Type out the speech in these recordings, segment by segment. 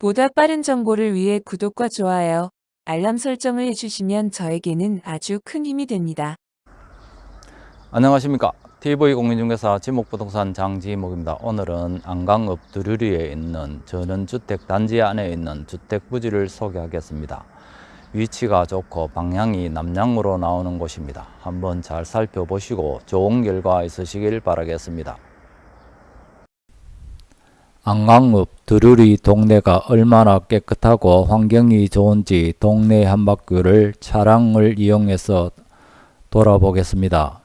보다 빠른 정보를 위해 구독과 좋아요, 알람 설정을 해주시면 저에게는 아주 큰 힘이 됩니다. 안녕하십니까. TV공인중개사 지목부동산 장지목입니다. 오늘은 안강읍 두루리에 있는 전원주택 단지 안에 있는 주택 부지를 소개하겠습니다. 위치가 좋고 방향이 남향으로 나오는 곳입니다. 한번 잘 살펴보시고 좋은 결과 있으시길 바라겠습니다 안강읍 두루리 동네가 얼마나 깨끗하고 환경이 좋은지 동네 한 바퀴를 차량을 이용해서 돌아보겠습니다.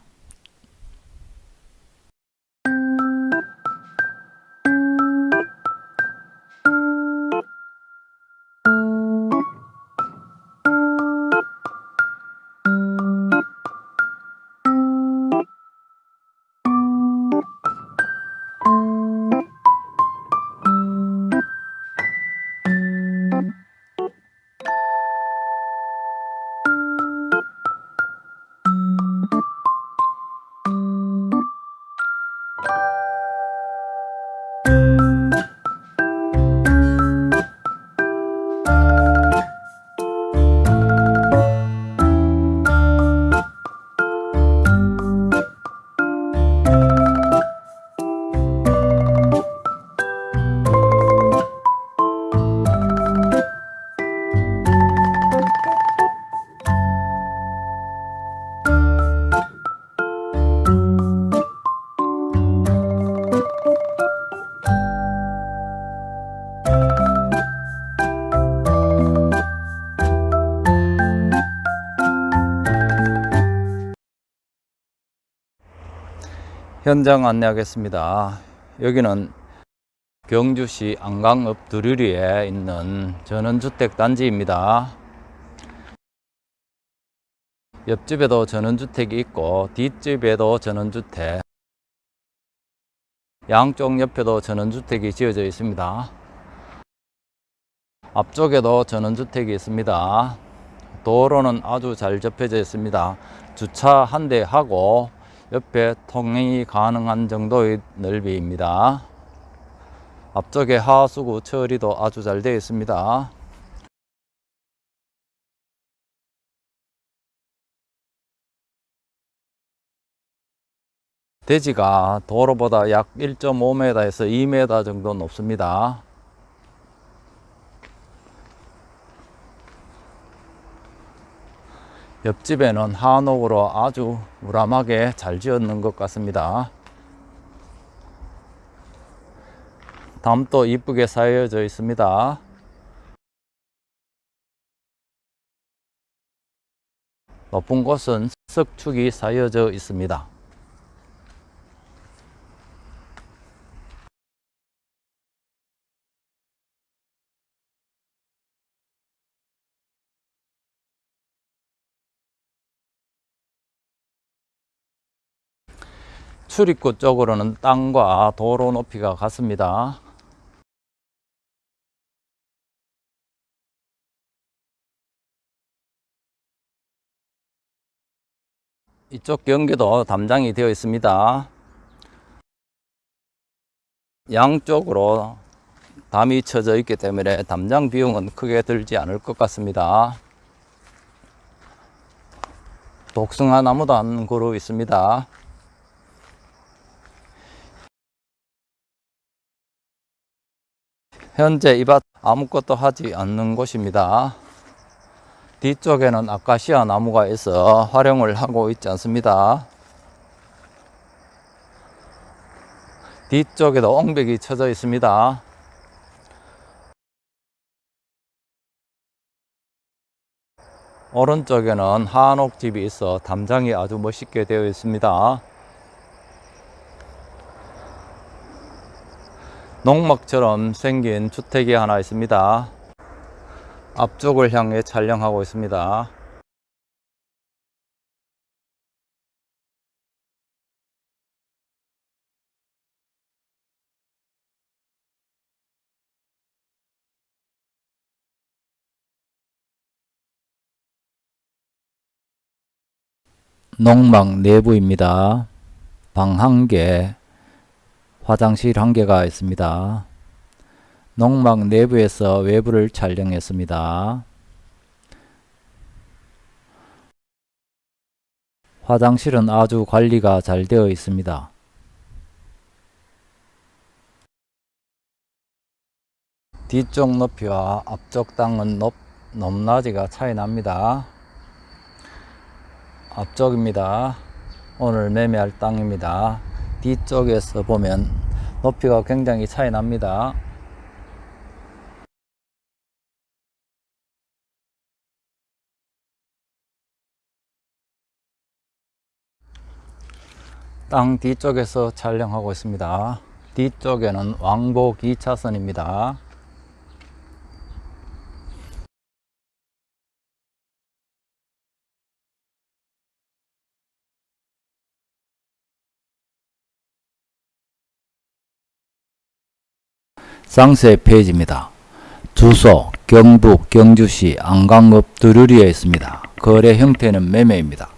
현장 안내하겠습니다. 여기는 경주시 안강읍 두루리에 있는 전원주택 단지입니다. 옆집에도 전원주택이 있고 뒷집에도 전원주택 양쪽 옆에도 전원주택이 지어져 있습니다. 앞쪽에도 전원주택이 있습니다. 도로는 아주 잘 접혀져 있습니다. 주차 한 대 하고 옆에 통행이 가능한 정도의 넓이입니다. 앞쪽에 하수구 처리도 아주 잘 되어 있습니다. 대지가 도로보다 약 1.5m에서 2m 정도 높습니다. 옆집에는 한옥으로 아주 우람하게 잘 지었는 것 같습니다. 담도 이쁘게 쌓여져 있습니다. 높은 곳은 석축이 쌓여져 있습니다. 출입구 쪽으로는 땅과 도로 높이가 같습니다. 이쪽 경계도 담장이 되어 있습니다. 양쪽으로 담이 쳐져 있기 때문에 담장 비용은 크게 들지 않을 것 같습니다. 독성화 나무도 한 그루 있습니다. 현재 이 밭 아무것도 하지 않는 곳입니다. 뒤쪽에는 아카시아 나무가 있어 활용을 하고 있지 않습니다. 뒤쪽에도 옹백이 쳐져 있습니다. 오른쪽에는 한옥집이 있어 담장이 아주 멋있게 되어 있습니다. 농막처럼 생긴 주택이 하나 있습니다. 앞쪽을 향해 촬영하고 있습니다. 농막 내부입니다. 방 한 개, 화장실 한 개가 있습니다. 농막 내부에서 외부를 촬영했습니다. 화장실은 아주 관리가 잘 되어 있습니다. 뒤쪽 높이와 앞쪽 땅은 높, 높낮이가 차이 납니다. 앞쪽입니다. 오늘 매매할 땅입니다. 뒤쪽에서 보면 높이가 굉장히 차이 납니다. 땅 뒤쪽에서 촬영하고 있습니다. 뒤쪽에는 왕복 2차선입니다. 쌍세 페이지입니다. 주소 경북 경주시 안강읍 두루리에 있습니다. 거래 형태는 매매입니다.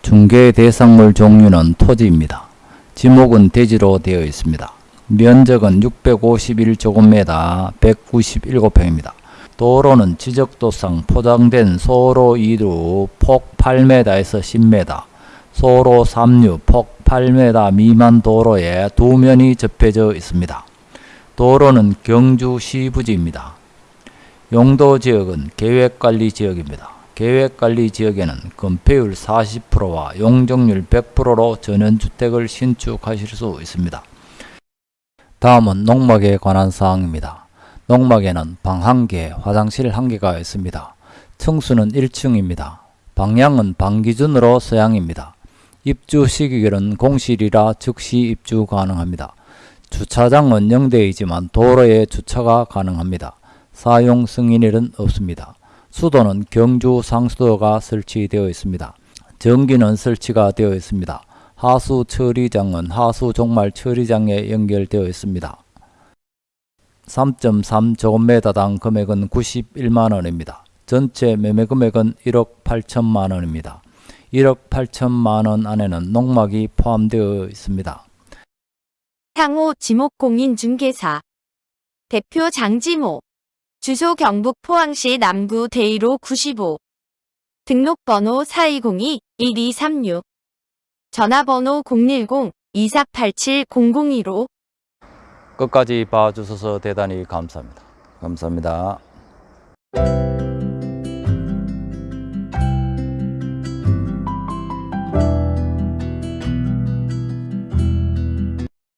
중개 대상물 종류는 토지입니다. 지목은 대지로 되어 있습니다. 면적은 651제곱미터 197평입니다. 도로는 지적도상 포장된 소로 2루 폭 8m에서 10m, 소로 3류 폭 8m 미만 도로에 두 면이 접해져 있습니다. 도로는 경주시 부지입니다. 용도 지역은 계획관리 지역입니다. 계획관리 지역에는 건폐율 40%와 용적률 100%로 전원주택을 신축하실 수 있습니다. 다음은 농막에 관한 사항입니다. 농막에는 방 1개, 화장실 1개가 있습니다. 층수는 1층입니다. 방향은 방 기준으로 서양입니다. 입주 시기결은 공실이라 즉시 입주 가능합니다. 주차장은 영대이지만 도로에 주차가 가능합니다. 사용 승인일은 없습니다. 수도는 경주 상수도가 설치되어 있습니다. 전기는 설치가 되어 있습니다. 하수 처리장은 하수 종말 처리장에 연결되어 있습니다. 3.3 제곱미터당 금액은 91만원입니다. 전체 매매 금액은 1억 8천만원입니다. 1억 8천만원 안에는 농막이 포함되어 있습니다. 향후 지목공인중개사. 대표 장지모. 주소 경북 포항시 남구 대이로 95 등록번호 4202-1236 전화번호 010-2487-0015 끝까지 봐주셔서 대단히 감사합니다. 감사합니다.